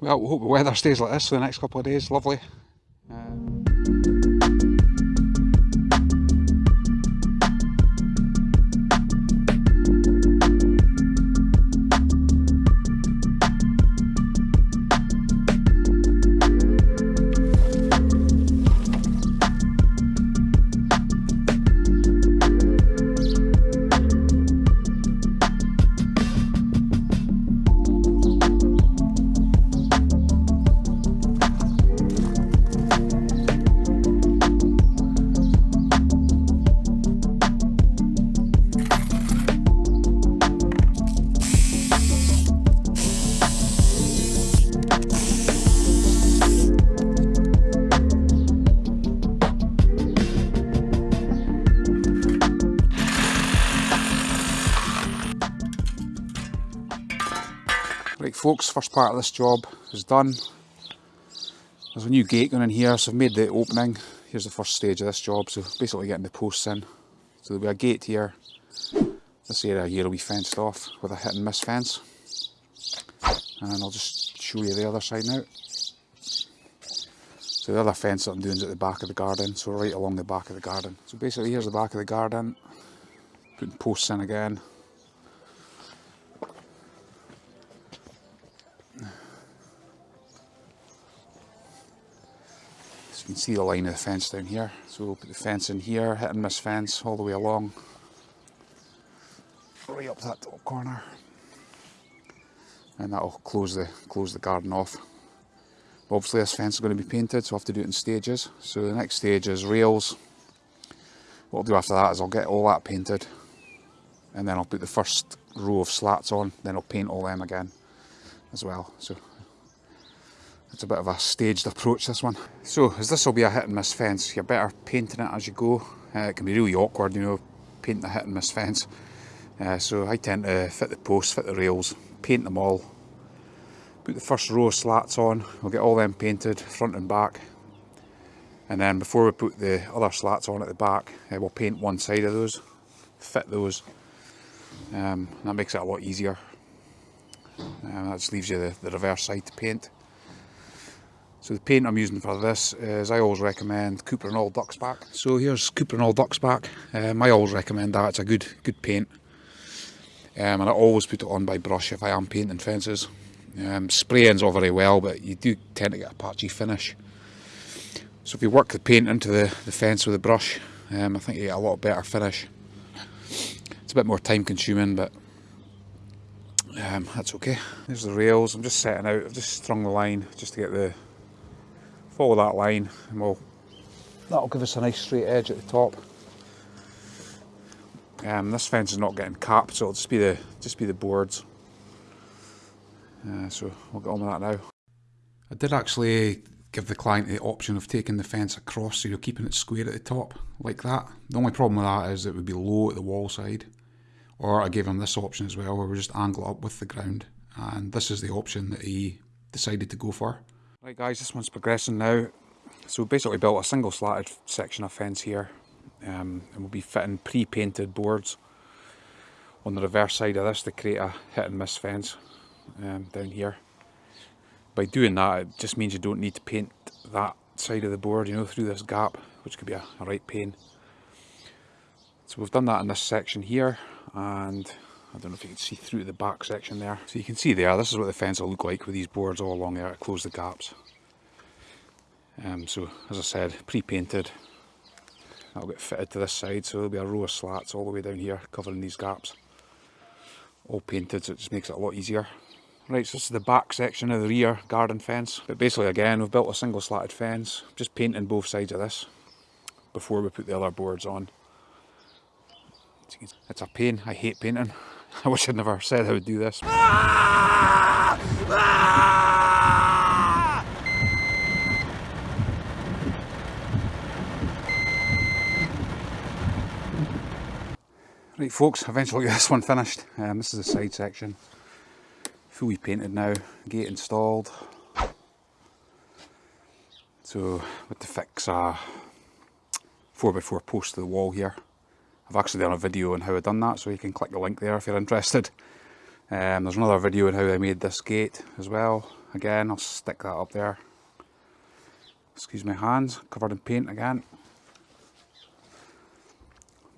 well, we hope the weather stays like this for the next couple of days. Lovely. Uh, folks, first part of this job is done. There's a new gate going in here, so I've made the opening. Here's the first stage of this job, so basically getting the posts in. So there'll be a gate here. This area here will be fenced off with a hit and miss fence. And I'll just show you the other side now. So the other fence that I'm doing is at the back of the garden, so right along the back of the garden. So basically here's the back of the garden, putting posts in again. Can see the line of the fence down here. So we'll put the fence in here, hit and miss fence all the way along. Right up that top corner. And that'll close the close the garden off. Obviously this fence is going to be painted, so I have to do it in stages. So the next stage is rails. What I'll do after that is I'll get all that painted and then I'll put the first row of slats on, then I'll paint all them again as well. So it's a bit of a staged approach this one. So as this will be a hit and miss fence, you're better painting it as you go. Uh, it can be really awkward, you know, painting a hit and miss fence. Uh, so I tend to fit the posts, fit the rails, paint them all. Put the first row of slats on, we'll get all them painted, front and back. And then before we put the other slats on at the back, uh, we'll paint one side of those, fit those. Um, that makes it a lot easier. Um, that just leaves you the, the reverse side to paint. So the paint I'm using for this is I always recommend Cuprinol Ducksback. So here's Cuprinol Ducksback. Um, I always recommend that, it's a good good paint. Um, and I always put it on by brush if I am painting fences. Um, spraying's all very well, but you do tend to get a patchy finish. So if you work the paint into the, the fence with a brush, um, I think you get a lot better finish. It's a bit more time consuming, but um, that's okay. There's the rails, I'm just setting out, I've just strung the line just to get the follow that line and we'll that'll give us a nice straight edge at the top. Um, this fence is not getting capped so it'll just be the just be the boards. Uh, so we'll get on with that now. I did actually give the client the option of taking the fence across so you're keeping it square at the top like that. The only problem with that is it would be low at the wall side. Or I gave him this option as well where we just angle up with the ground. And this is the option that he decided to go for Right guys, this one's progressing now. So basically built a single slatted section of fence here um, and we'll be fitting pre-painted boards on the reverse side of this to create a hit and miss fence um, down here. By doing that it just means you don't need to paint that side of the board, you know, through this gap, which could be a, a right pain. So we've done that in this section here and I don't know if you can see through the back section there. So you can see there, this is what the fence will look like with these boards all along there to close the gaps. Um, so as I said, pre-painted. That'll get fitted to this side, so there'll be a row of slats all the way down here covering these gaps. All painted, so it just makes it a lot easier. Right, so this is the back section of the rear garden fence. But basically again, we've built a single slatted fence, just painting both sides of this before we put the other boards on. It's a pain, I hate painting. I wish I'd never said I would do this. Right folks, eventually this one finished. Um, this is the side section. Fully painted now, gate installed. So with the fix a 4x4 post to the wall here. I've actually done a video on how I've done that, so you can click the link there if you're interested. Um, there's another video on how I made this gate as well. again, I'll stick that up there. Excuse my hands, covered in paint again.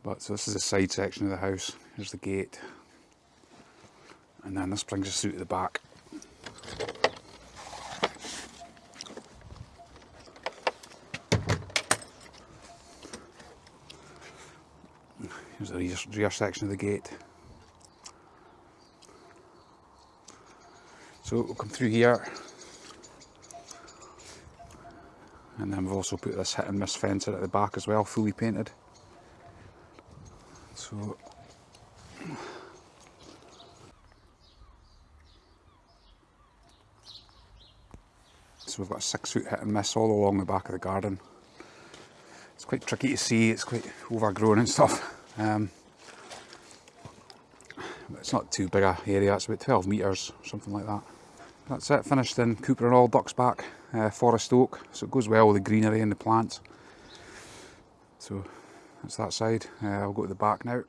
But so this is the side section of the house. Here's the gate. And then this brings us through to the back. Here's the rear, rear section of the gate. So we'll come through here. And then we've also put this hit and miss fence at the back as well, fully painted. So So we've got a six foot hit and miss all along the back of the garden. It's quite tricky to see, it's quite overgrown and stuff. Um, it's not too big a area, it's about 12 metres, something like that. That's it, finished in Cuprinol Ducksback, uh, Forest Oak, so it goes well with the greenery and the plants. So that's that side, uh, I'll go to the back now.